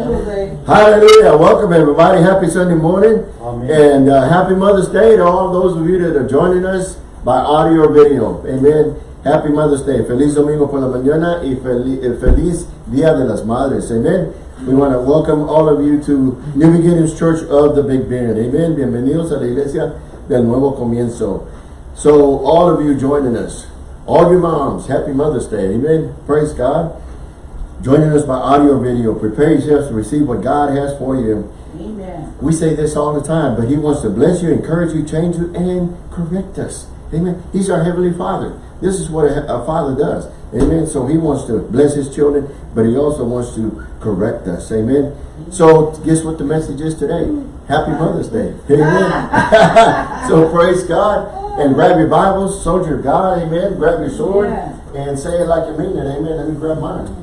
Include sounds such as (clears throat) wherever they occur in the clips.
Hallelujah. Welcome everybody. Happy Sunday morning. Amen. And uh, happy Mother's Day to all those of you that are joining us by audio or video. Amen. Happy Mother's Day. Feliz Domingo por la mañana y eh, feliz Dia de las Madres. Amen. We want to welcome all of you to New Beginnings Church of the Big Bend. Amen. Bienvenidos a la iglesia del nuevo comienzo. So all of you joining us, all your moms, happy Mother's Day. Amen. Praise God. Joining us by audio or video. Prepare yourselves to receive what God has for you. Amen. We say this all the time, but he wants to bless you, encourage you, change you, and correct us. Amen. He's our Heavenly Father. This is what a, a father does. Amen. So he wants to bless his children, but he also wants to correct us. Amen. So guess what the message is today? Happy Mother's Day. Amen. (laughs) so praise God. And grab your Bibles, soldier of God. Amen. Grab your sword Yes. and say it like you mean it. Amen. Let me grab mine.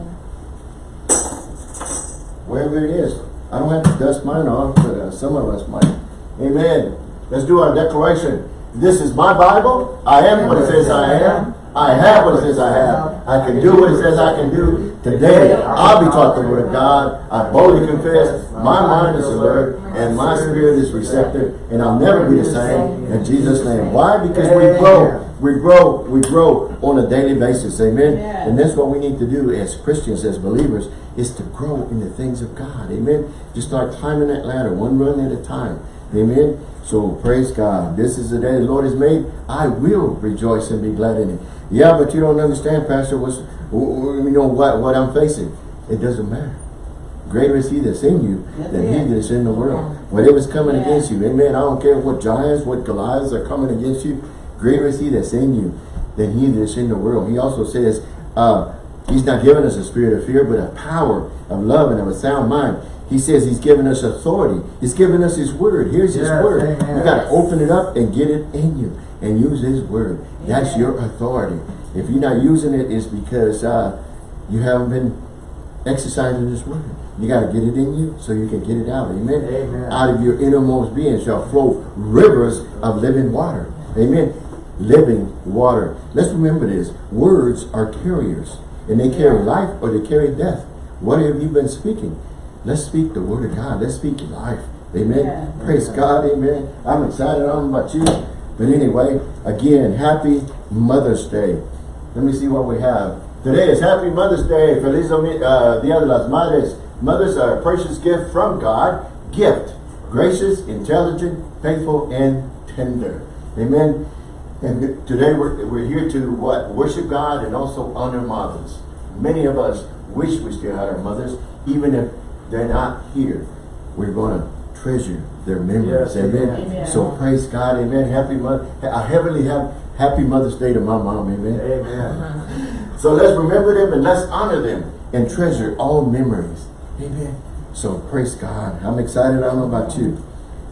Wherever it is. I don't have to dust mine off, but uh, some of us might. Amen. Let's do our declaration. This is my Bible. I am what it says I am. I have what it says I have. I can do what it says I can do. Today, I'll be taught the word of God. I boldly confess. My mind is alert and my spirit is receptive and I'll never be the same in Jesus' name. Why? Because we grow. We grow, we grow on a daily basis. Amen. And that's what we need to do as Christians, as believers, is to grow in the things of God. Amen. Just start climbing that ladder, one run at a time. Amen. So praise God. This is the day the Lord has made. I will rejoice and be glad in it. Yeah, but you don't understand, Pastor, what's, you know what, what I'm facing. It doesn't matter. Greater is he that's in you That's than it. he that's in the world. Whatever's coming Yeah. against you. Amen. I don't care what giants, what Goliaths are coming against you. Greater is he that's in you than he that's in the world. He also says, uh, he's not giving us a spirit of fear, but a power of love and of a sound mind. He says he's given us authority. He's given us his word. Here's his word. amen. You got to open it up and get it in you and use his word. That's your authority. If you're not using it, it's because uh, you haven't been exercising this word. You got to get it in you so you can get it out. Amen. Amen. Out of your innermost being shall flow rivers of living water. Amen. Living water. Let's remember this. Words are carriers. And they carry life or they carry death. What have you been speaking? Let's speak the word of God. Let's speak life. Amen. Yeah. Praise God. Amen. I'm excited. I don't know about you. But anyway, again, happy Mother's Day. Let me see what we have. Today is Happy Mother's Day. Feliz uh, Dia de las Madres. Mothers are a precious gift from God. Gift. Gracious, intelligent, faithful, and tender. Amen. And today we're, we're here to what? Worship God and also honor mothers. Many of us wish we still had our mothers, even if they're not here. We're going to treasure their memories. Yes, amen. amen. So praise God. Amen. Happy mother. A heavenly have happy Mother's Day to my mom. Amen. Amen. So let's remember them and let's honor them and treasure all memories. Amen. So praise God. I'm excited. I don't know about you.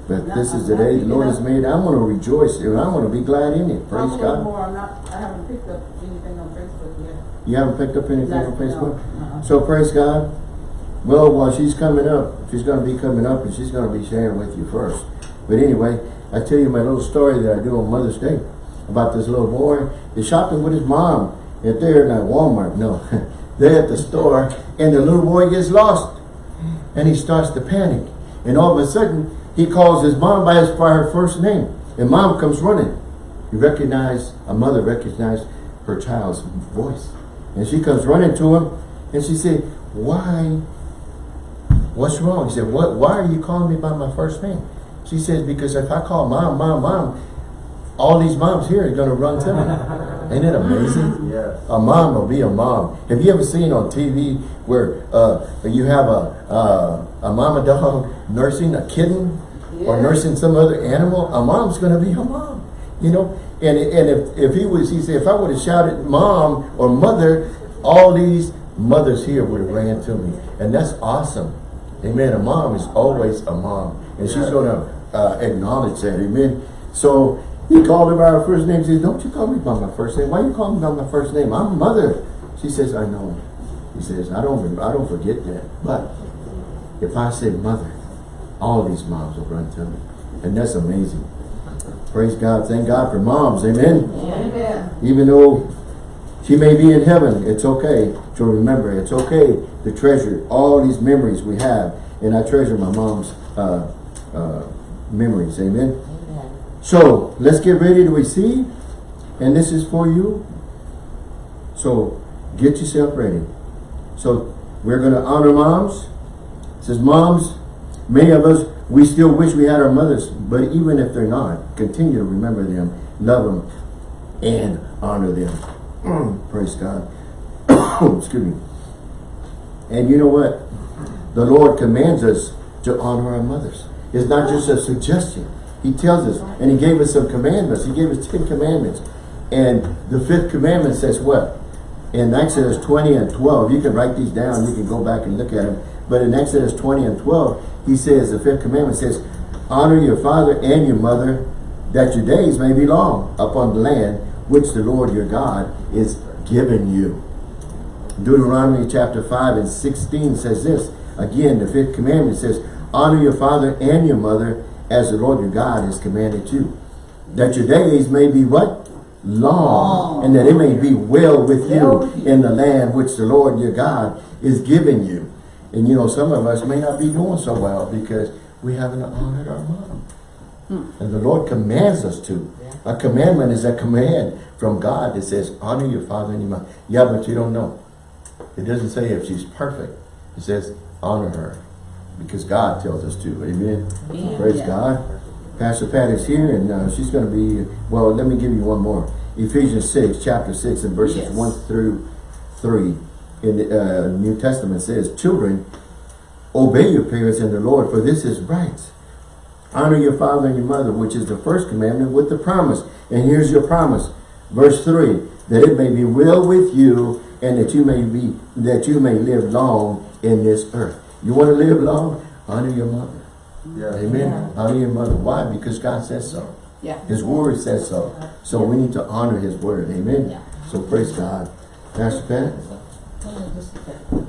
But this is the day the Lord has made. I'm going to rejoice and I'm going to be glad in it. Praise God. more. I'm not. I haven't picked up anything on Facebook yet. You haven't picked up anything No, on Facebook? no, uh-uh. So praise God. Well, while she's coming up, she's going to be coming up and she's going to be sharing with you first. But anyway, I tell you my little story that I do on Mother's Day about this little boy. He's shopping with his mom at there uh, Walmart. No, (laughs) they're at the store and the little boy gets lost and he starts to panic. And all of a sudden, he calls his mom by his by her first name. And mom comes running. He recognized, a mother recognized her child's voice. And she comes running to him and she said, why, what's wrong? He said, what, why are you calling me by my first name? She says, because if I call mom, mom, mom, all these moms here are going to run to me. (laughs) Ain't it amazing? Yes. A mom will be a mom. Have you ever seen on TV where uh, you have a uh, a mama dog nursing a kitten or nursing some other animal? A mom's going to be a mom, you know. And and if if he was, he said, if I would have shouted mom or mother, all these mothers here would have ran to me, and that's awesome. Amen. A mom is always a mom, and she's going to uh, acknowledge that. Amen. So he called her by her first name. She says, don't you call me by my first name. Why you call me by my first name? I'm mother. She says, I know. He says, I don't, remember, I don't forget that. But if I say mother, all these moms will run to me. And that's amazing. Praise God. Thank God for moms. Amen. Amen. Even though she may be in heaven, it's okay to remember. It's okay to treasure all these memories we have. And I treasure my mom's uh, uh, memories. Amen. So let's get ready to receive. And this is for you. So get yourself ready. So we're going to honor moms. It says moms, many of us, we still wish we had our mothers. But even if they're not, continue to remember them, love them, and honor them. (clears throat) Praise God. (coughs) Excuse me. And you know what? The Lord commands us to honor our mothers. It's not just a suggestion. He tells us, and He gave us some commandments. He gave us 10 commandments. And the fifth commandment says what? In Exodus 20 and 12, you can write these down, you can go back and look at them. But in Exodus 20 and 12, he says, the fifth commandment says, honor your father and your mother, that your days may be long upon the land which the Lord your God is giving you. Deuteronomy chapter 5 and 16 says this. Again, the fifth commandment says, honor your father and your mother as the Lord your God has commanded you. That your days may be what? Long. And that it may be well with you Well with you. in the land which the Lord your God is giving you. And you know, some of us may not be doing so well because we haven't honored our mom. Hmm. And the Lord commands us to. Yeah. A commandment is a command from God that says, honor your father and your mother. Yeah, but you don't know. It doesn't say if she's perfect. It says, honor her. Because God tells us to. Amen. Amen. Praise Yeah. God. Pastor Pat is here and uh, she's going to be, well, let me give you one more. Ephesians 6, chapter 6 and verses Yes. 1 through 3 in the uh, New Testament says, Children, obey your parents in the Lord, for this is right. Honor your father and your mother, which is the first commandment with the promise. And here's your promise. Verse 3, that it may be well with you and that you may be that you may live long in this earth. You want to live long? Honor your mother. Yeah. Amen. Yeah. Honor your mother. Why? Because God says so. Yeah. His word says so. So we need to honor his word. Amen. Yeah. So praise God. Pastor Pat. Hold on just a second.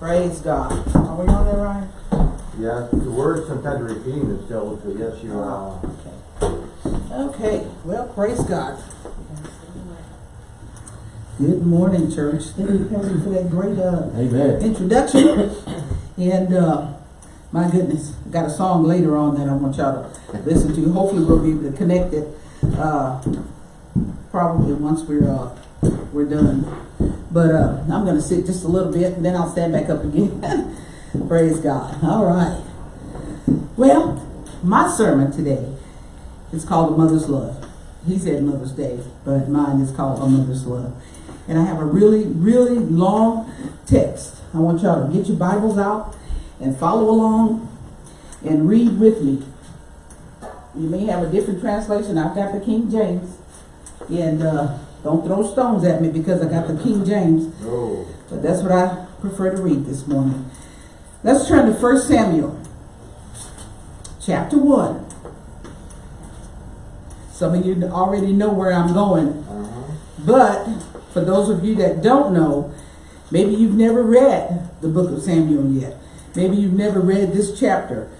Praise God. Are we on there, Ryan? Yeah, the word sometimes repeating itself, so yes, you are. Oh, okay. Okay, well, praise God. Good morning, church. Thank you, Pastor, for that great uh, Amen. introduction. And uh, my goodness, I got a song later on that I want y'all to listen to. Hopefully, we'll be able to connect it. Uh, probably once we're uh, we're done. But uh, I'm going to sit just a little bit, and then I'll stand back up again. (laughs) Praise God. All right. Well, my sermon today is called "A Mother's Love." He said Mother's Day, but mine is called "A Mother's Love." And I have a really, really long text. I want y'all to get your Bibles out and follow along and read with me. You may have a different translation. I've got the King James. And uh, don't throw stones at me because I got the King James. No. But that's what I prefer to read this morning. Let's turn to 1 Samuel, chapter 1. Some of you already know where I'm going. Uh-huh. But for those of you that don't know, maybe you've never read the book of Samuel yet. Maybe you've never read this chapter.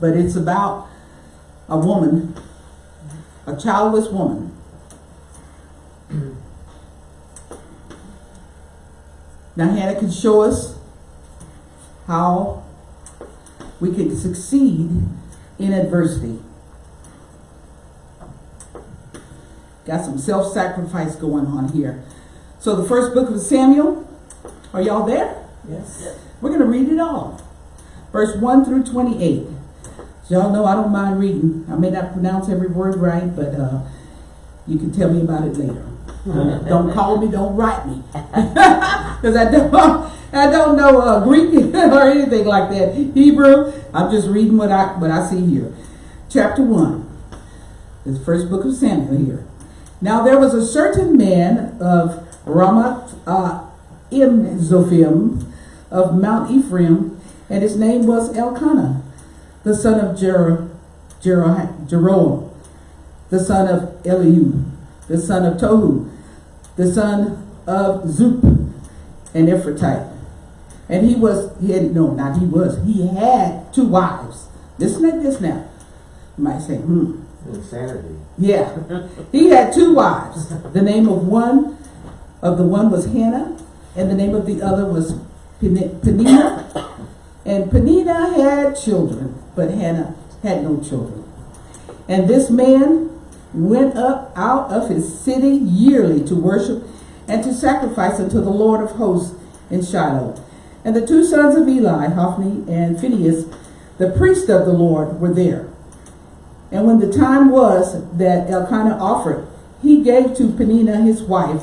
But it's about a woman, a childless woman. Now Hannah can show us how we can succeed in adversity. Got some self-sacrifice going on here. So the first book of Samuel, are y'all there? Yes. We're going to read it all. Verse 1 through 28. Y'all know I don't mind reading. I may not pronounce every word right, but uh, you can tell me about it later. (laughs) don't call me, don't write me. (laughs) Because I don't, I don't know uh, Greek (laughs) or anything like that. Hebrew, I'm just reading what I, what I see here. Chapter 1. the first book of Samuel here. Now there was a certain man of Ramat uh, Im Zophim of Mount Ephraim, and his name was Elkanah, the son of Jer- Jer- Jeroham, the son of Eliud, the son of Tohu, the son of Zup, an Ephratite. And he was, he had, no, not he was, he had two wives. Listen to this now. You might say, hmm, Insanity. yeah. He had two wives. The name of one of the one was Hannah, and the name of the other was Peninnah. And Peninnah had children, but Hannah had no children. And this man went up out of his city yearly to worship and to sacrifice unto the Lord of hosts in Shiloh. And the two sons of Eli, Hophni and Phinehas, the priest of the Lord, were there. And when the time was that Elkanah offered, he gave to Peninnah his wife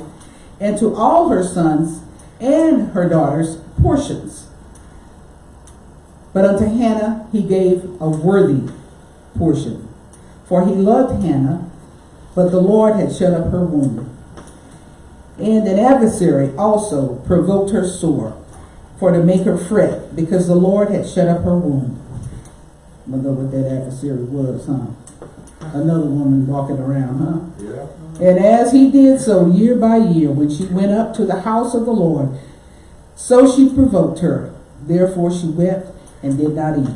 and to all her sons and her daughters portions. But unto Hannah he gave a worthy portion. For he loved Hannah, but the Lord had shut up her womb. And an adversary also provoked her sore, for to make her fret, because the Lord had shut up her womb. I know what that adversary was, huh? Another woman walking around, huh? Yeah. And as he did so year by year, when she went up to the house of the Lord, so she provoked her. Therefore she wept and did not eat.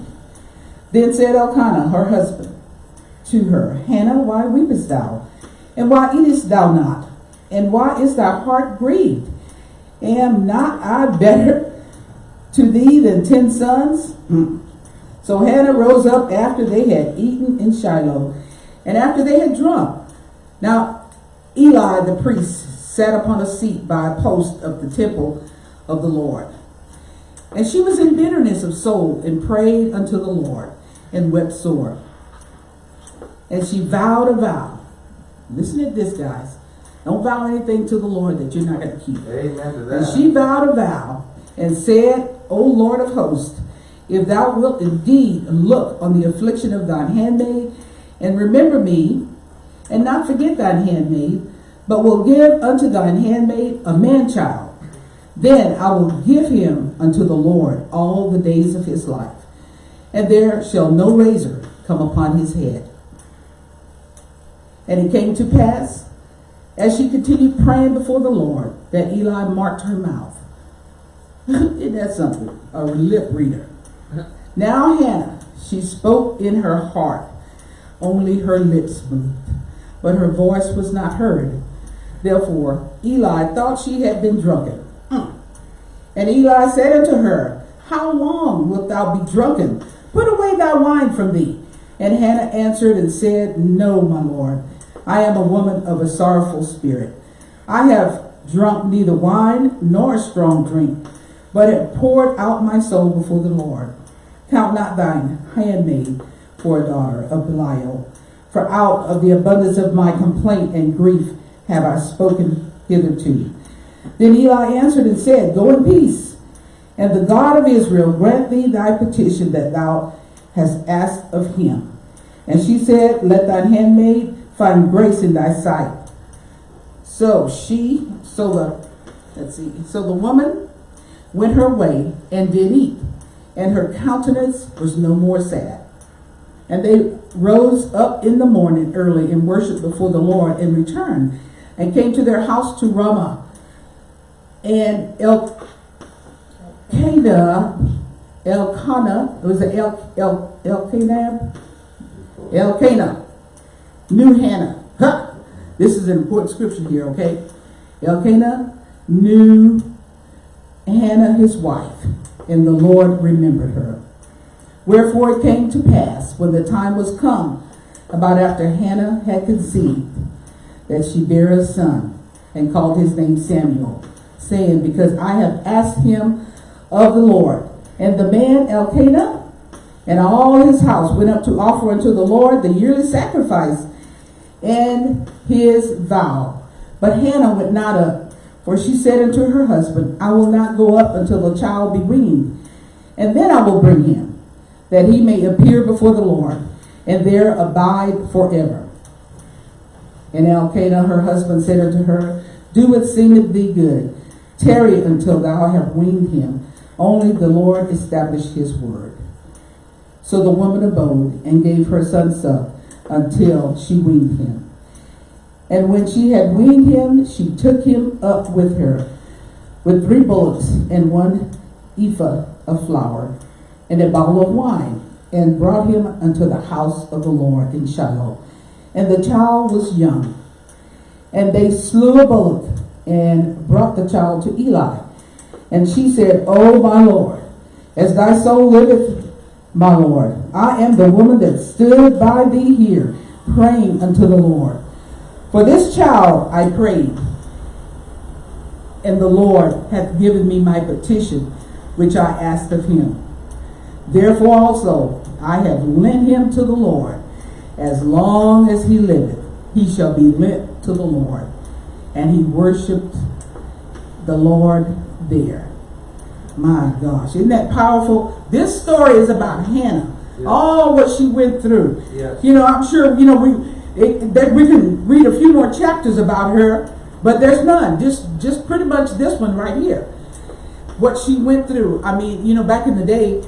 Then said Elkanah, her husband, to her, Hannah, why weepest thou? And why eatest thou not? And why is thy heart grieved? Am not I better to thee than ten sons? Hmm. So Hannah rose up after they had eaten in Shiloh, and after they had drunk. Now Eli the priest sat upon a seat by a post of the temple of the Lord. And she was in bitterness of soul and prayed unto the Lord and wept sore. And she vowed a vow. Listen to this, guys. Don't vow anything to the Lord that you're not going to keep. Amen to that. And she vowed a vow and said, O Lord of hosts, if thou wilt indeed look on the affliction of thine handmaid, and remember me, and not forget thine handmaid, but will give unto thine handmaid a man child, then I will give him unto the Lord all the days of his life, and there shall no razor come upon his head. And it came to pass, as she continued praying before the Lord, that Eli marked her mouth. (laughs) Isn't that something? A lip reader. Now Hannah, she spoke in her heart, only her lips moved, but her voice was not heard. Therefore Eli thought she had been drunken. Mm. And Eli said unto her, How long wilt thou be drunken? Put away thy wine from thee. And Hannah answered and said, No, my lord, I am a woman of a sorrowful spirit. I have drunk neither wine nor strong drink, but have poured out my soul before the Lord. Count not thine handmaid for a daughter of Belial, for out of the abundance of my complaint and grief have I spoken hitherto. Then Eli answered and said, Go in peace, and the God of Israel grant thee thy petition that thou hast asked of him. And she said, Let thine handmaid find grace in thy sight. So she, so the, let's see, so the woman went her way and did eat, and her countenance was no more sad. And they rose up in the morning early and worshipped before the Lord and returned and came to their house to Ramah. And Elkanah, Elkanah, it was a El, El, Elkanah, Elkanah, knew Hannah. Huh! This is an important scripture here, okay? Elkanah knew Hannah his wife, and the Lord remembered her. Wherefore it came to pass, when the time was come, about after Hannah had conceived, that she bare a son, and called his name Samuel, saying, Because I have asked him of the Lord. And the man Elkanah and all his house went up to offer unto the Lord the yearly sacrifice and his vow. But Hannah went not up, for she said unto her husband, I will not go up until the child be weaned, and then I will bring him, that he may appear before the Lord, and there abide forever. And Elkanah her husband said unto her, Do what seemeth thee good. Tarry until thou have weaned him. Only the Lord establish his word. So the woman abode and gave her son suck until she weaned him. And when she had weaned him, she took him up with her with three bullocks and one ephah of flour and a bottle of wine, and brought him unto the house of the Lord in Shiloh. And the child was young. And they slew a bullock and brought the child to Eli. And she said, Oh, my Lord, as thy soul liveth, my Lord, I am the woman that stood by thee here, praying unto the Lord. For this child I prayed, and the Lord hath given me my petition, which I asked of him. Therefore also I have lent him to the Lord. As long as he liveth, he shall be lent to the Lord. And he worshipped the Lord there. My gosh, isn't that powerful? This story is about Hannah. Yeah. All what she went through. Yes. You know, I'm sure, you know, we it, that we can read a few more chapters about her, but there's none. Just just pretty much this one right here. What she went through. I mean, you know, back in the day,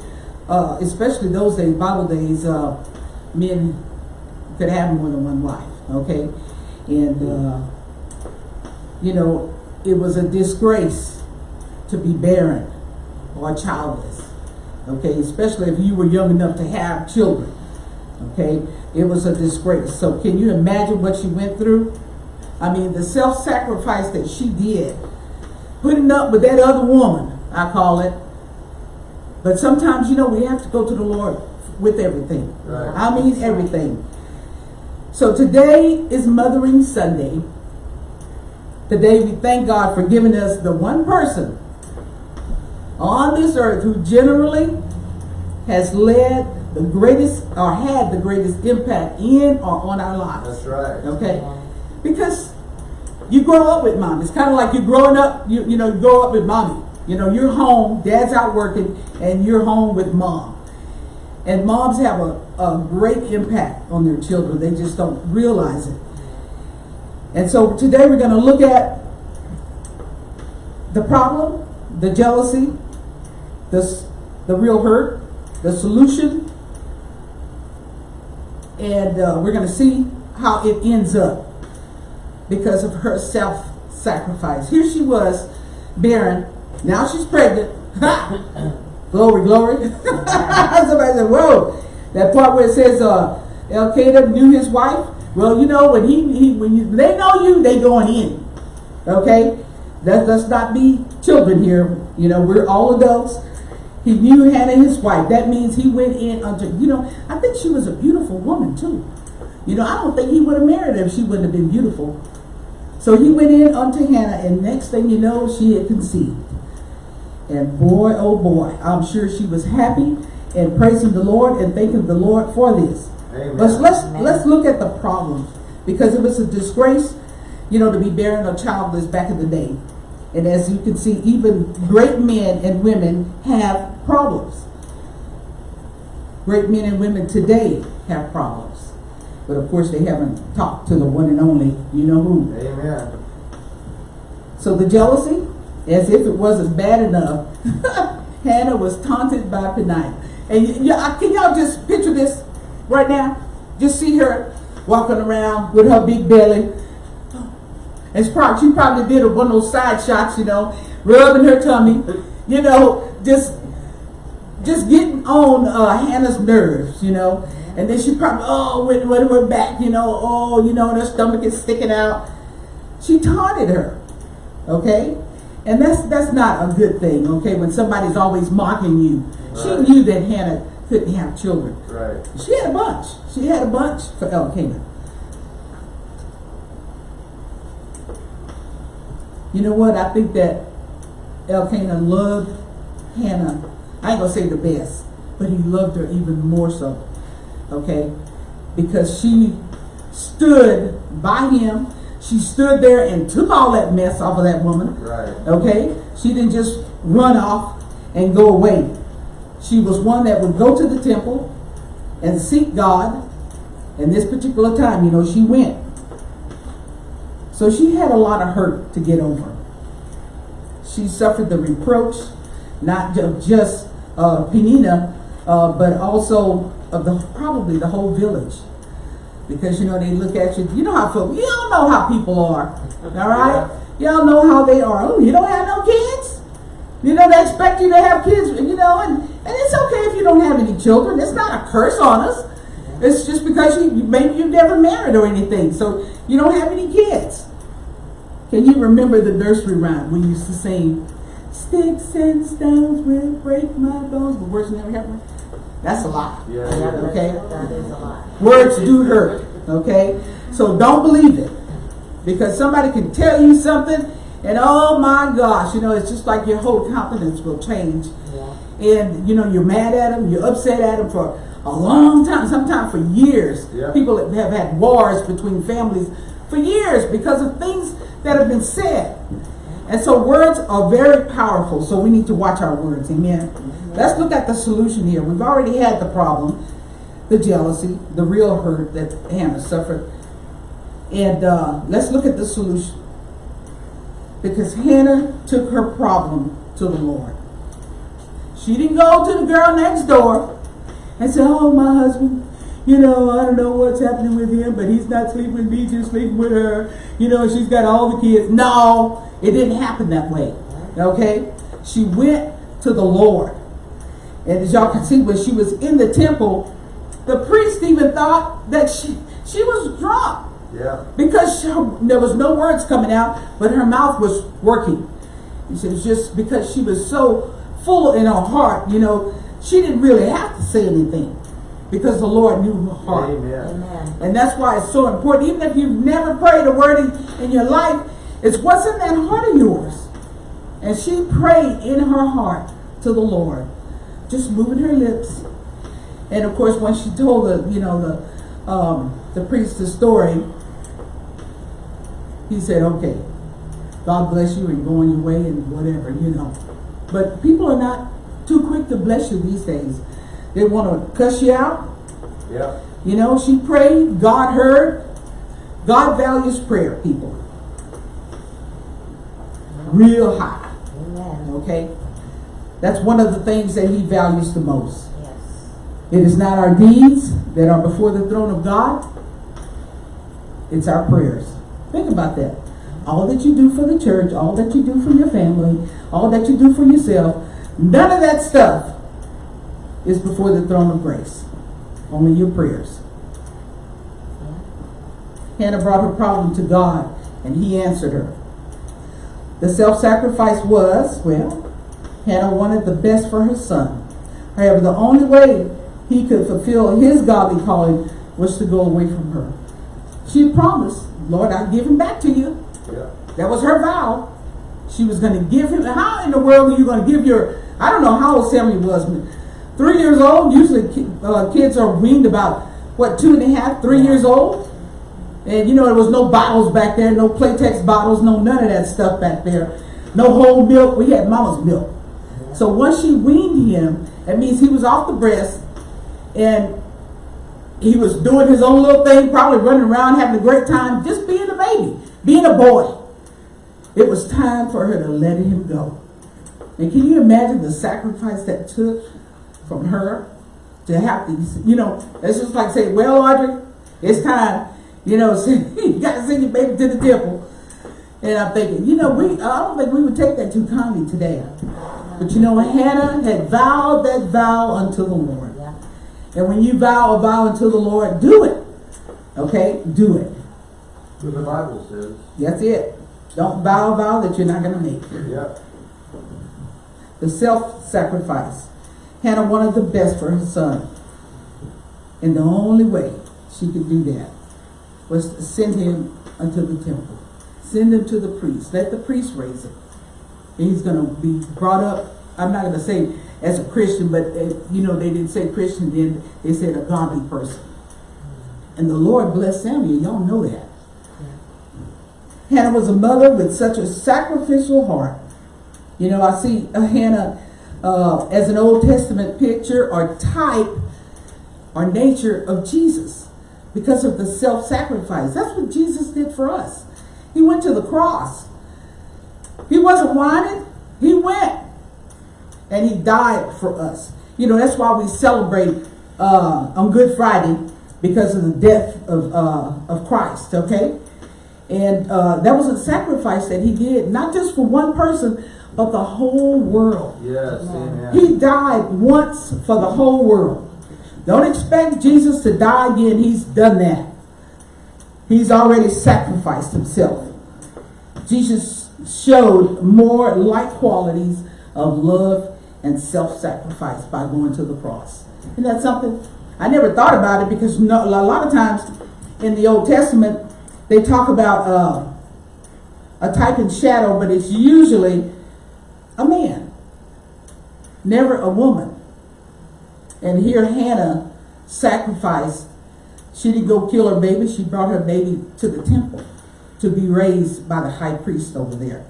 uh, especially those days, Bible days, uh, men could have more than one wife, okay? And, uh, you know, it was a disgrace to be barren or childless, okay? Especially if you were young enough to have children, okay? It was a disgrace. So can you imagine what she went through? I mean, the self-sacrifice that she did, putting up with that other woman, I call it. But sometimes, you know, we have to go to the Lord with everything. Right. I mean, everything. So today is Mothering Sunday. Today we thank God for giving us the one person on this earth who generally has led the greatest or had the greatest impact in or on our lives. That's right. Okay? Because you grow up with mom. It's kind of like you're growing up, you, you know, you grow up with mommy. You know, you're home, dad's out working, and you're home with mom. And moms have a, a great impact on their children. They just don't realize it. And so today we're going to look at the problem, the jealousy, the, the real hurt, the solution, and uh, we're going to see how it ends up because of her self sacrifice. Here she was, barren. Now she's pregnant. (laughs) glory, glory. (laughs) Somebody said, Whoa. That part where it says uh, Elkanah knew his wife. Well, you know, when he, he when you, they know you, they going in. Okay? Let, let's not be children here. You know, we're all adults. He knew Hannah, his wife. That means he went in unto, you know, I think she was a beautiful woman too. You know, I don't think he would have married her if she wouldn't have been beautiful. So he went in unto Hannah, and next thing you know, she had conceived. And boy, oh boy, I'm sure she was happy and praising the Lord and thanking the Lord for this. Amen. But let's let's look at the problems because it was a disgrace, you know, to be barren or childless back in the day. And as you can see, even great men and women have problems. Great men and women today have problems. But of course, they haven't talked to the one and only, you know who. Amen. So the jealousy, as if it wasn't bad enough, (laughs) Hannah was taunted by Peninnah. And can y'all just picture this right now? Just see her walking around with her big belly. And probably, she probably did a one of those side shots, you know, rubbing her tummy, you know, just just getting on uh, Hannah's nerves, you know. And then she probably, oh, when, when we're back, you know, oh, you know, and her stomach is sticking out. She taunted her, okay? And that's that's not a good thing, okay? When somebody's always mocking you. She knew that Hannah couldn't have children. Right. She had a bunch. She had a bunch for Elkanah. You know what? I think that Elkanah loved Hannah. I ain't gonna say the best, but he loved her even more so. Okay? Because she stood by him. She stood there and took all that mess off of that woman. Right. Okay? She didn't just run off and go away. She was one that would go to the temple and seek God. And this particular time, you know, she went. So she had a lot of hurt to get over. She suffered the reproach, not ju- just uh, Peninnah, uh, but also of the probably the whole village. Because you know they look at you. You know how folk. You don't know how people are. All right. Y'all know how they are. Oh, you don't have no kids. You know they expect you to have kids. You know, and and it's okay if you don't have any children. It's not a curse on us. It's just because you maybe you've never married or anything, so you don't have any kids. Can you remember the nursery rhyme we used to sing? Sticks and stones will break my bones, but words never happened. That's a lie. Yeah. Okay? That is a lie. Words do hurt. Okay? So don't believe it. Because somebody can tell you something and oh my gosh, you know, it's just like your whole confidence will change. Yeah. And you know, you're mad at them, you're upset at them for a long time, sometimes for years. Yeah. People have had wars between families for years because of things that have been said. And so words are very powerful, so we need to watch our words. Amen. Let's look at the solution here. We've already had the problem, the jealousy, the real hurt that Hannah suffered. And uh, let's look at the solution. Because Hannah took her problem to the Lord. She didn't go to the girl next door and say, Oh, my husband, you know, I don't know what's happening with him, but he's not sleeping with me, just sleeping with her. You know, she's got all the kids. No, it didn't happen that way. Okay? She went to the Lord. And as y'all can see, when she was in the temple, the priest even thought that she she was drunk Yeah. because she, there was no words coming out, but her mouth was working. He said it's just because she was so full in her heart, you know, she didn't really have to say anything because the Lord knew her heart. Amen. Amen. And that's why it's so important. Even if you've never prayed a word in, in your life, it's what's in that heart of yours. And she prayed in her heart to the Lord, just moving her lips. And of course, when she told the, you know, the um, the priest the story, he said, "Okay, God bless you and go on your way and whatever, you know." But people are not too quick to bless you these days. They want to cuss you out. Yeah. You know, she prayed, God heard. God values prayer, people. Real high, Amen. okay? That's one of the things that he values the most. Yes. It is not our deeds that are before the throne of God. It's our prayers. Think about that. All that you do for the church, all that you do for your family, all that you do for yourself, none of that stuff is before the throne of grace. Only your prayers. Hannah brought her problem to God and he answered her. The self-sacrifice was, well, Hannah wanted the best for her son. However, the only way he could fulfill his godly calling was to go away from her. She had promised, Lord, I'll give him back to you. Yeah. That was her vow. She was going to give him. How in the world are you going to give your? I don't know how old Samuel was. Three years old. Usually, uh, kids are weaned about what two and a half, three years old. And you know there was no bottles back there, no Playtex bottles, no none of that stuff back there. No whole milk. We had mama's milk. So once she weaned him, that means he was off the breast, and he was doing his own little thing, probably running around having a great time, just being a baby, being a boy. It was time for her to let him go. And can you imagine the sacrifice that took from her to have these, you know, it's just like say, well, Audrey, it's time, you know, (laughs) you got to send your baby to the temple. And I'm thinking, you know, we, I don't think we would take that too kindly today. But you know, Hannah had vowed that vow unto the Lord. Yeah. And when you vow a vow unto the Lord, do it. Okay? Do it. What the Bible says. That's it. Don't vow a vow that you're not going to make. Yeah. The self-sacrifice. Hannah wanted the best for her son. And the only way she could do that was to send him unto the temple. Send him to the priest. Let the priest raise him. And he's going to be brought up, I'm not going to say as a Christian, but uh, you know, they didn't say Christian then, they said a godly person. And the Lord blessed Samuel. Y'all know that. Hannah was a mother with such a sacrificial heart. You know, I see uh, Hannah uh, as an Old Testament picture or type or nature of Jesus because of the self-sacrifice. That's what Jesus did for us. He went to the cross. He wasn't wanted. He went. And he died for us. You know, that's why we celebrate uh, on Good Friday because of the death of, uh, of Christ, okay? And uh, that was a sacrifice that he did, not just for one person, but the whole world. Yes. Amen. He died once for the whole world. Don't expect Jesus to die again. He's done that. He's already sacrificed himself. Jesus showed more like qualities of love and self-sacrifice by going to the cross. Isn't that something? I never thought about it because no, a lot of times in the Old Testament they talk about uh, a type and shadow, but it's usually a man, never a woman. And here Hannah sacrificed. She didn't go kill her baby. She brought her baby to the temple to be raised by the high priest over there.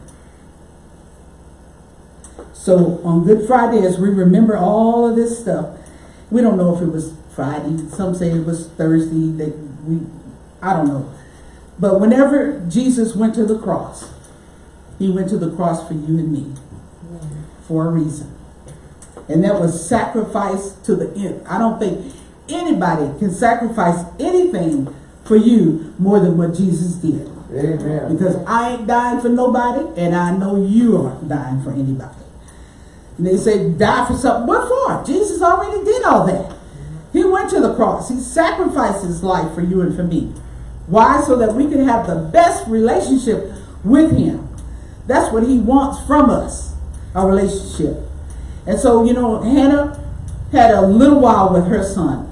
So on Good Friday, as we remember all of this stuff, we don't know if it was Friday. Some say it was Thursday. That we, I don't know. But whenever Jesus went to the cross, he went to the cross for you and me for a reason. And that was sacrifice to the end. I don't think anybody can sacrifice anything for you more than what Jesus did. Amen. Because I ain't dying for nobody, and I know you aren't dying for anybody. And they say, die for something. What for? Jesus already did all that. He went to the cross. He sacrificed his life for you and for me. Why? So that we can have the best relationship with him. That's what he wants from us, a relationship. And so, you know, Hannah had a little while with her son.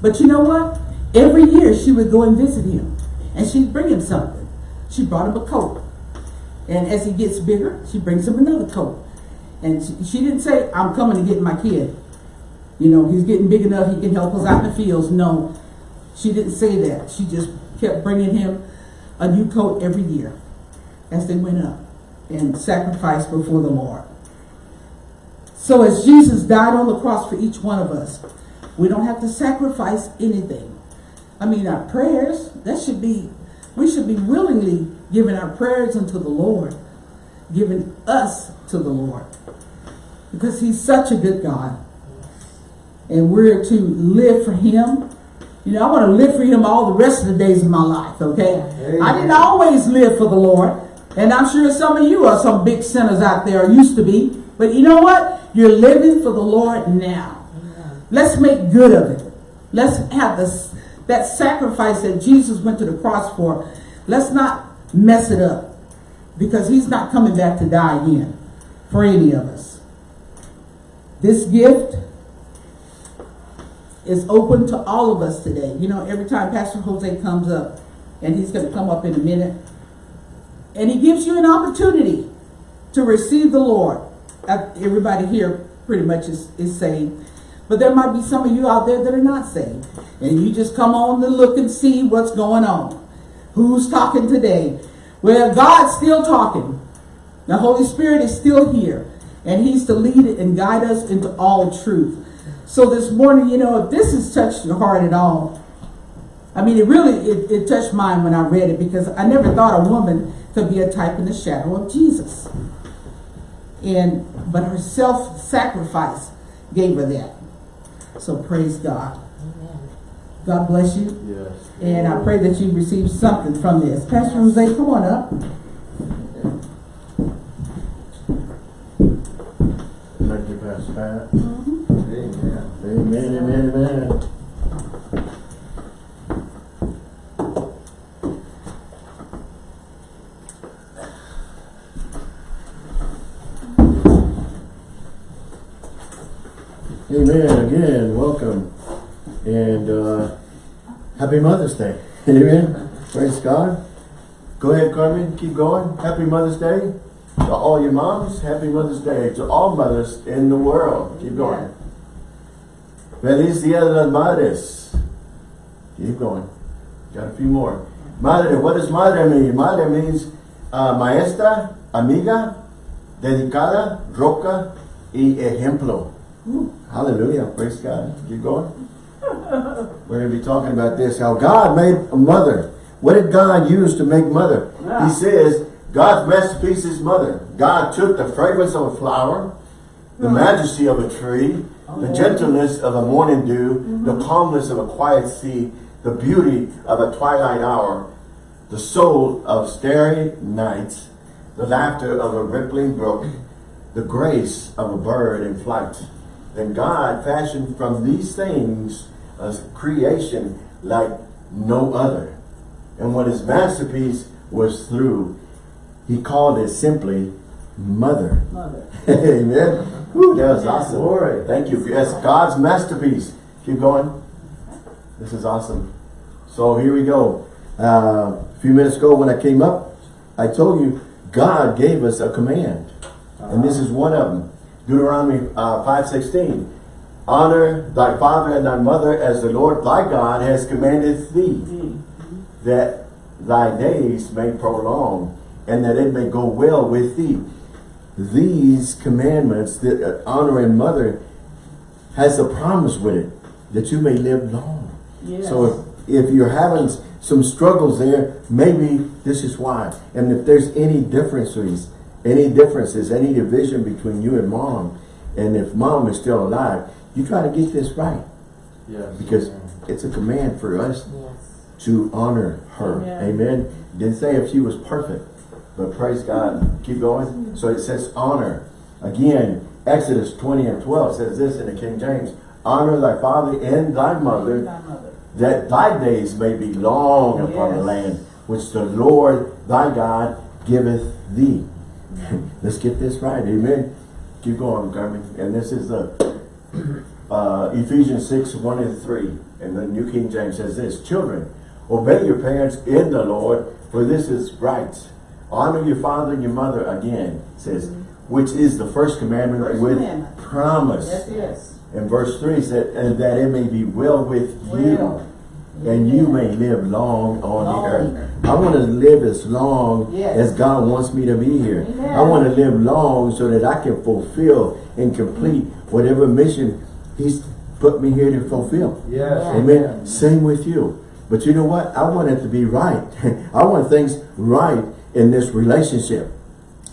But you know what? Every year she would go and visit him. And she'd bring him something. She brought him a coat. And as he gets bigger, she brings him another coat. And she, didn't say, I'm coming to get my kid. You know, he's getting big enough, he can help us out in the fields. No, she didn't say that. She just kept bringing him a new coat every year as they went up and sacrificed before the Lord. So as Jesus died on the cross for each one of us, we don't have to sacrifice anything. I mean, our prayers, that should be, we should be willingly giving our prayers unto the Lord, giving us to the Lord. Because he's such a good God. And we're to live for him. You know, I want to live for him all the rest of the days of my life, okay? Amen. I didn't always live for the Lord. And I'm sure some of you are some big sinners out there, used to be. But you know what? You're living for the Lord now. Let's make good of it. Let's have this that sacrifice that Jesus went to the cross for. Let's not mess it up. Because he's not coming back to die again for any of us. This gift is open to all of us today. You know, every time Pastor Jose comes up, and he's going to come up in a minute, and he gives you an opportunity to receive the Lord. Everybody here pretty much is, is saved. But there might be some of you out there that are not saved. And you just come on to look and see what's going on. Who's talking today? Well, God's still talking. The Holy Spirit is still here. And he's to lead and guide us into all truth. So this morning, you know, if this has touched your heart at all, I mean, it really, it, it touched mine when I read it because I never thought a woman could be a type in the shadow of Jesus. And, but her self-sacrifice gave her that. So praise God. God bless you. Yes. And I pray that you receive something from this. Pastor Jose, come on up. Thank you, Pastor Pat. Mm-hmm. Amen. Amen, amen, amen. Amen, again, welcome. And uh, happy Mother's Day. Amen. Praise God. Go ahead, Carmen, keep going. Happy Mother's Day. To all your moms, happy Mother's Day. To all mothers in the world. Keep going. Feliz Dia de las Madres. Keep going. Got a few more. Madre, what does madre mean? Madre means uh, maestra, amiga, dedicada, roca, y ejemplo. Hallelujah. Praise God. Keep going. We're going to be talking about this. How God made a mother. What did God use to make mother? He says, God's masterpiece is mother. God took the fragrance of a flower, the mm-hmm. majesty of a tree, the oh. gentleness of a morning dew, the mm-hmm. calmness of a quiet sea, the beauty of a twilight hour, the soul of starry nights, the laughter of a rippling brook, the grace of a bird in flight. Then God fashioned from these things a creation like no other. And what his masterpiece was through He called it simply mother. Mother. (laughs) Amen. Woo, that was awesome. Glory. Thank you. That's God's masterpiece. Keep going. This is awesome. So here we go. Uh, a few minutes ago when I came up, I told you God gave us a command. And this is one of them. Deuteronomy uh, 5.16. Honor thy father and thy mother as the Lord thy God has commanded thee, that thy days may prolong, and that it may go well with thee. These commandments, that uh, and mother, has a promise with it, that you may live long. Yes. So if, if you're having some struggles there, maybe this is why. And if there's any differences, any differences, any division between you and mom, and if mom is still alive, you try to get this right. Yes. Because it's a command for us Yes. to honor her. Amen. Amen. Didn't say if she was perfect, but praise God. Keep going. So it says honor. Again, Exodus 20 and 12 says this in the King James. Honor thy father and thy mother, Thy mother. that thy days may be long upon the land, which the Lord thy God giveth thee. (laughs) Let's get this right. Amen. Keep going, Carmen. And this is the (clears throat) uh, Ephesians 6, 1 and 3. And the New King James says this, Children, obey your parents in the Lord, for this is right. Honor your father and your mother again, says, which is the first commandment First with commandment. promise. Yes, yes. And verse 3 said, and that it may be well with you, Well. And you may live long on Long. the earth. I want to live as long Yes. as God wants me to be here. Amen. I want to live long so that I can fulfill and complete whatever mission He's put me here to fulfill. Yes. Amen. Same with you. But you know what? I want it to be right. (laughs) I want things right in this relationship.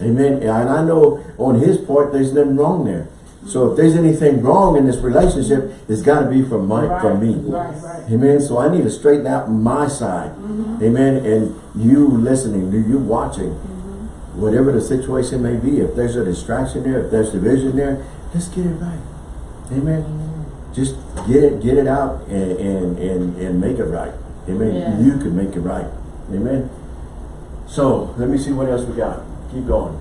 Amen. And I know on his part, there's nothing wrong there. So if there's anything wrong in this relationship, it's got to be from my, Right, from me. right, right. Amen. So I need to straighten out my side. Mm-hmm. Amen. And you listening, you watching, Mm-hmm. whatever the situation may be, if there's a distraction there, if there's division there, let's get it right. Amen. Just get it, get it out and, and, and, and make it right. Amen. Yeah. You can make it right. Amen. So let me see what else we got. Keep going.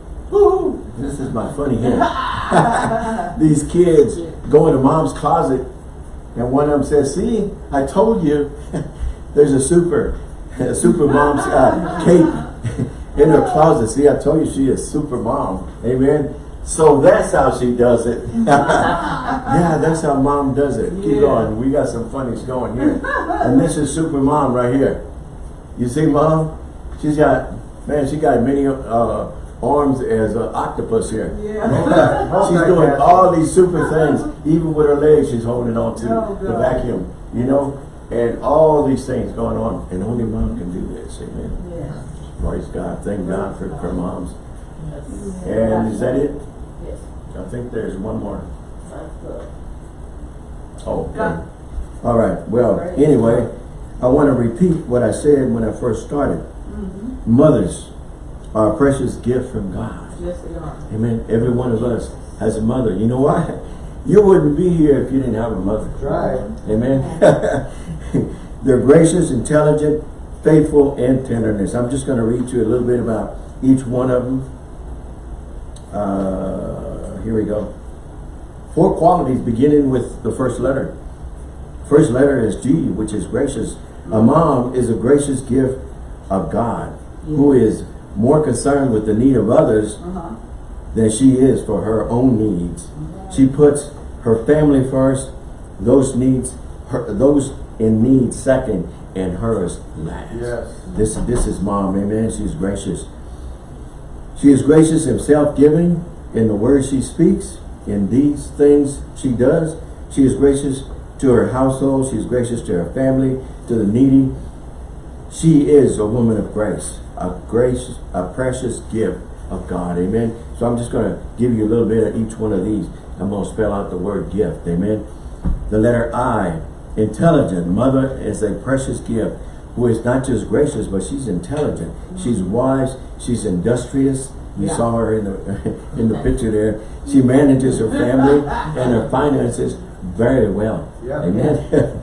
This is my funny hint. (laughs) (laughs) These kids go into mom's closet and one of them says, see, I told you (laughs) there's a super, a super mom's uh, cape in her closet. See, I told you she is super mom. Amen. So that's how she does it. yeah, that's how mom does it. Keep Yeah. going. We got some funnies going here. And this is super mom right here. You see mom? She's got, man, she got many uh, arms as an octopus here. Yeah. (laughs) She's doing all these super things. Even with her legs, she's holding on to Oh, the vacuum. You know? And all these things going on. And only mom can do this. Amen. Yes. Praise God. Thank God for, for moms. Yes. And is that it? Yes. I think there's one more. Oh, okay. All right. Well, anyway, I want to repeat what I said when I first started. Mm-hmm. Mothers are a precious gift from God. Yes, they are. Amen. Every one of us has a mother. You know why? You wouldn't be here if you didn't have a mother. Right. Amen. (laughs) They're gracious, intelligent, faithful, and tenderness. I'm just going to read to you a little bit about each one of them. Uh, here we go. Four qualities beginning with the first letter. First letter is G, which is gracious. A mom is a gracious gift of God, who is more concerned with the need of others Uh-huh. than she is for her own needs. She puts her family first, those needs, her, those in need second, and hers last. Yes. This, this is mom, amen. She's gracious. She is gracious and self-giving in the words she speaks, in these things she does. She is gracious to her household. She is gracious to her family, to the needy. She is a woman of grace, a gracious, a precious gift of God. Amen. So I'm just going to give you a little bit of each one of these. I'm going to spell out the word gift. Amen. The letter I, intelligent. Mother is a precious gift who is not just gracious, but she's intelligent. She's wise. She's industrious. You Yeah. saw her in the (laughs) in the picture there. She manages her family and her finances very well. Yeah. Amen.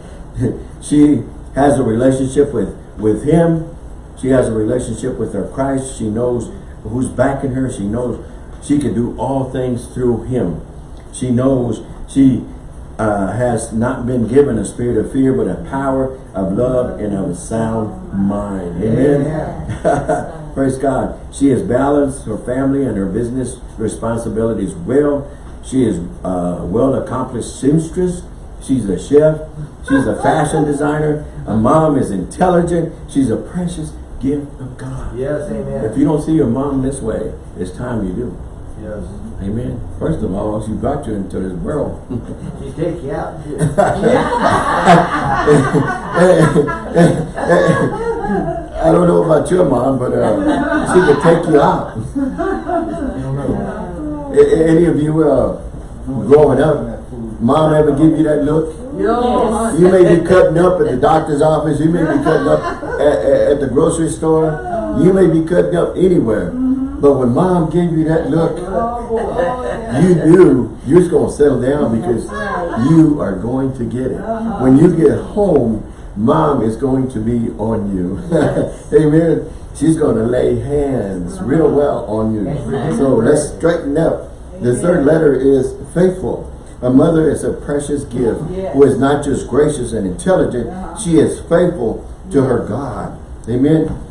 (laughs) she has a relationship with with him. She has a relationship with her Christ. She knows who's backing her. She knows she can do all things through him. She knows she uh, has not been given a spirit of fear, but a power of love and of a sound mind. Amen. (laughs) Praise God. She has balanced her family and her business responsibilities well. She is a well-accomplished seamstress. She's a chef. She's a fashion designer. A mom is intelligent. She's a precious gift of God. Yes, amen. If you don't see your mom this way, it's time you do. Yes. Amen. First of all, she brought you into this world. (laughs) She take you out. (laughs) I don't know about your mom, but uh, she could take you out. (laughs) Any of you uh, growing up, mom ever give you that look? Yo, You may be cutting up at the doctor's office. You may be cutting up at, at, at the grocery store. You may be cutting up anywhere. But when mom gave you that look, you knew you're just going to settle down because you are going to get it. When you get home, mom is going to be on you. (laughs) Amen. She's going to lay hands real well on you. So let's straighten up. The third letter is faithful. A mother is a precious gift who is not just gracious and intelligent, uh-huh. she is faithful to her God. Amen.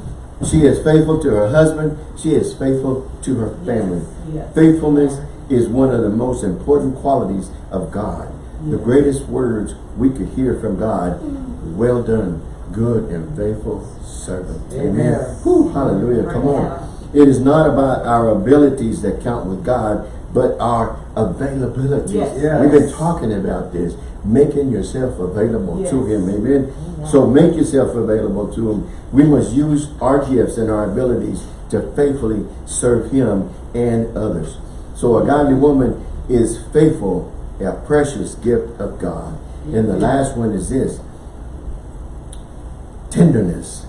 She is faithful to her husband. She is faithful to her family. yes. Faithfulness is one of the most important qualities of God. The greatest words we could hear from God, mm. well done, good and faithful servant. Amen. Amen. Whew, hallelujah. Come on. It is not about our abilities that count with God, but our availability. Yes. Yes. We've been talking about this, making yourself available to Him. Amen. So make yourself available to Him. We must use our gifts and our abilities to faithfully serve Him and others. So a godly woman is faithful, a precious gift of God. And the last one is this, tenderness.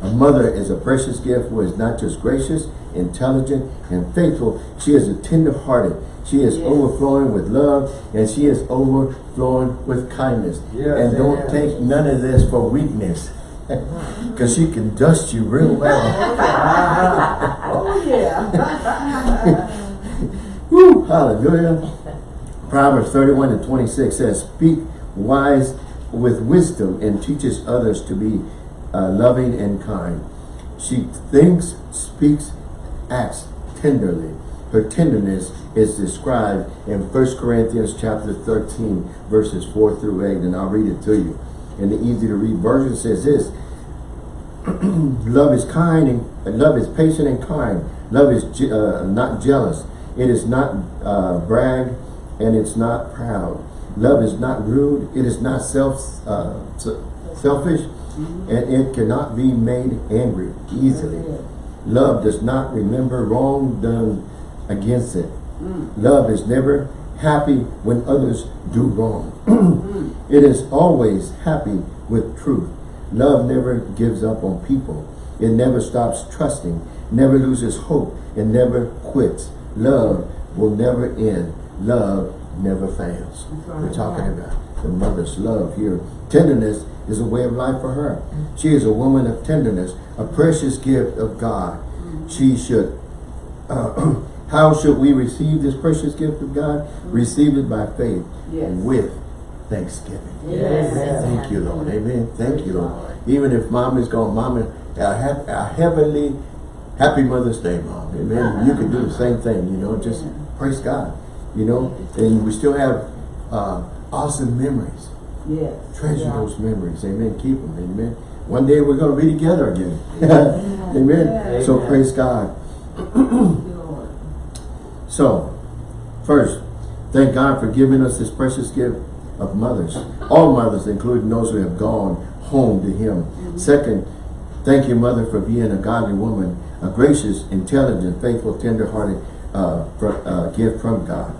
A mother is a precious gift who is not just gracious, intelligent, and faithful. She is a tender-hearted. She is Yes. overflowing with love, and she is overflowing with kindness. Yes, and don't amen. take none of this for weakness. (laughs) Because she can dust you real (laughs) well. Oh, yeah. (laughs) Woo, hallelujah. Proverbs 31 and 26 says, Speak wise with wisdom and teaches others to be uh, loving and kind. She thinks, speaks, acts tenderly. Her tenderness is described in 1 Corinthians chapter 13, verses 4 through 8, and I'll read it to you. And the easy to read version says this, (clears throat) love is kind and love is patient and kind. Love is je- uh, not jealous. It is not uh, brag and it's not proud. Love is not rude. It is not self uh, selfish and it cannot be made angry easily. Love does not remember wrong done against it. Mm. Love is never happy when others do wrong. (clears throat) Mm. it is always happy with truth. Love never gives up on people. It never stops trusting, never loses hope, and never quits. Love will never end. Love never fails. We're talking about the mother's love here. Tenderness is a way of life for her. Mm. She is a woman of tenderness, a precious gift of God. She should uh, (clears throat) how should we receive this precious gift of God? Receive it by faith Yes. with thanksgiving. Yes. Thank you, Lord. Amen. Thank you, Lord. Even if mom is gone, mom, a, a heavenly, happy Mother's Day, mom. Amen. You can do the same thing, you know, just praise God, you know, and we still have uh, awesome memories. Yes. Treasure Yeah. those memories. Amen. Keep them. Amen. One day we're going to be together again. (laughs) Amen. So Amen. praise God. (clears throat) So, first, thank God for giving us this precious gift of mothers. All mothers, including those who have gone home to Him. Second, thank you, Mother, for being a godly woman, a gracious, intelligent, faithful, tender-hearted uh, uh, gift from God.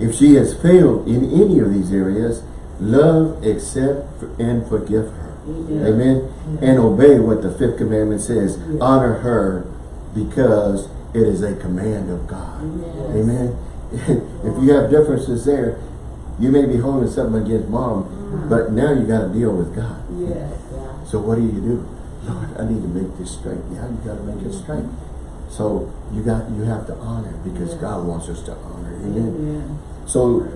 If she has failed in any of these areas, love, accept, and forgive her. Mm-hmm. Amen. Mm-hmm. And obey what the fifth commandment says. Honor her because it is a command of God. Amen. (laughs) if you have differences there, you may be holding something against mom, mm-hmm. but now you got to deal with God. Yes. So what do you do? Lord, I need to make this straight. Yeah, you got to make it straight. So you got, you have to honor because God wants us to honor. Amen. Amen. So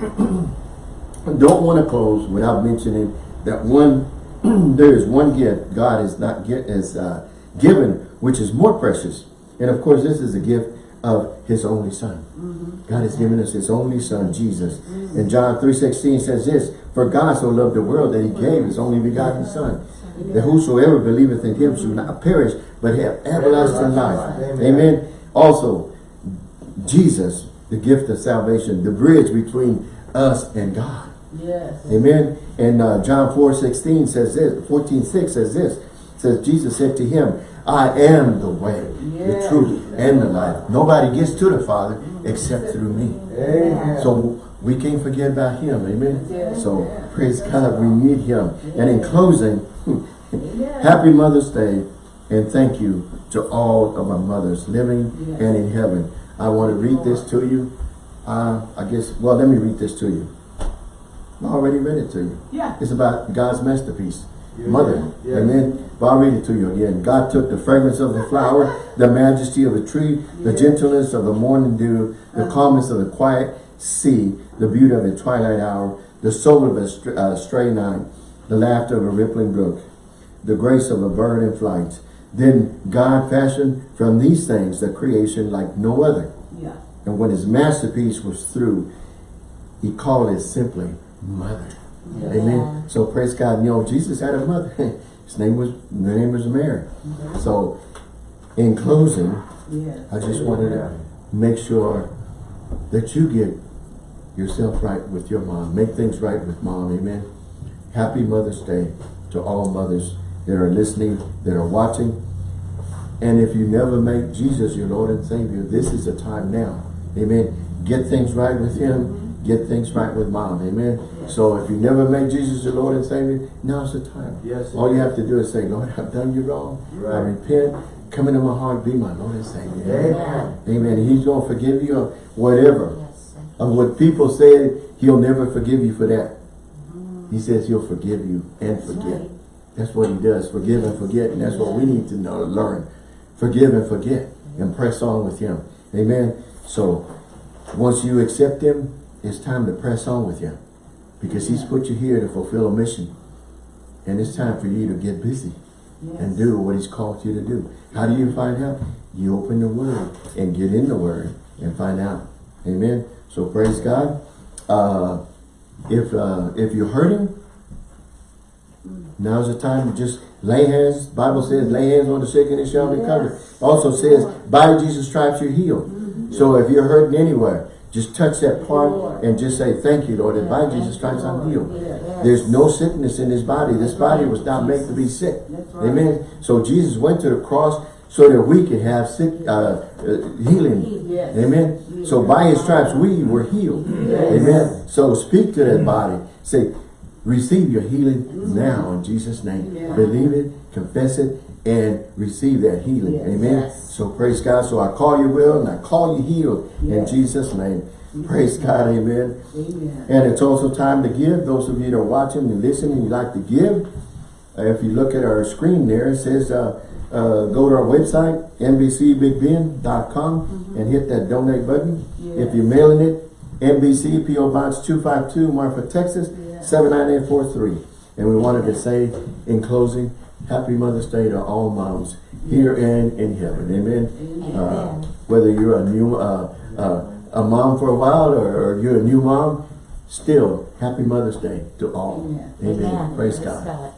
I (clears throat) don't want to close without mentioning that one, (clears throat) there is one gift God is not get is uh, given, which is more precious. And of course, this is a gift of His only Son. God has given us His only Son, Jesus. And John 3.16 says this, For God so loved the world that He gave His only begotten Son, that whosoever believeth in Him should not perish, but have everlasting life. Amen. Amen. Also, Jesus, the gift of salvation, the bridge between us and God. Yes. Amen. And uh, John 4, 16 says this, 14, 6 says this, says Jesus said to him, I am the way, the truth, and the life. Nobody gets to the Father except through me. Amen. So we can't forget about him. Amen. Yes. So praise God, we need him. And in closing, Yes. (laughs) happy Mother's Day and thank you to all of our mothers living Yes. and in heaven. I want to read this to you. Uh, I guess, well, let me read this to you. I already read it to you. Yeah. It's about God's masterpiece, Yeah. mother. Yeah. Amen. But I'll read it to you again. God took the fragrance of the flower, the majesty of a tree, the gentleness of the morning dew, the calmness of the quiet sea, the beauty of the twilight hour, the soul of a str uh, stray night, the laughter of a rippling brook, the grace of a bird in flight. Then God fashioned from these things the creation like no other. Yeah. And when his masterpiece was through, he called it simply mother. Amen. So praise God. You know, Jesus had a mother. (laughs) His name was, her name was Mary. Mm-hmm. So in closing, Yes. I just wanted to make sure that you get yourself right with your mom. Make things right with mom. Amen. Happy Mother's Day to all mothers that are listening, that are watching. And if you never make Jesus your Lord and Savior, this is the time now. Amen. Get things right with Him. Mm-hmm. Get things right with Mom. Amen. So if you never make Jesus your Lord and Savior, now's the time. Yes. All you have to do is say, Lord, I've done you wrong. I repent. Come into my heart. Be my Lord and Savior. Amen. Amen. And He's going to forgive you of whatever. Yes. Of what people said, He'll never forgive you for that. He says He'll forgive you and forget. right. That's what He does. Forgive and forget. And that's what we need to know, learn. Forgive and forget. And press on with Him. Amen. So, once you accept Him, it's time to press on with Him. Because He's put you here to fulfill a mission. And it's time for you to get busy and do what he's called you to do. How do you find out? You open the word and get in the word and find out. Amen. So praise God. Uh, if uh, if you're hurting, now's the time to just lay hands. Bible says, lay hands on the sick and it shall recover. Also says, by Jesus' stripes you're healed. So if you're hurting anywhere, just touch that part and just say, thank you, Lord, that by Jesus' stripes I'm healed. There's no sickness in this body. This body was not made to be sick. Amen. So Jesus went to the cross so that we could have sick uh, uh, healing. Yes. Amen. So by his stripes we were healed. Amen. So speak to that body. Say, receive your healing now in Jesus' name. Believe it, confess it, and receive that healing. Yes. Amen. Yes. So praise God. So I call you well and I call you healed in Jesus' name. Praise God. Amen. Amen. And it's also time to give. Those of you that are watching and listening, you like to give. Uh, if you look at our screen there, it says uh, uh, go to our website, nbcbigbend.com and hit that donate button. If you're mailing it, NBC PO Box 252, Marfa, Texas, 79843. And we wanted to say in closing, Happy Mother's Day to all moms here and in heaven. Amen. Uh, whether you're a new uh, uh, a mom for a while or, or you're a new mom, still Happy Mother's Day to all. Amen. Amen. Amen. Praise Praise God. God.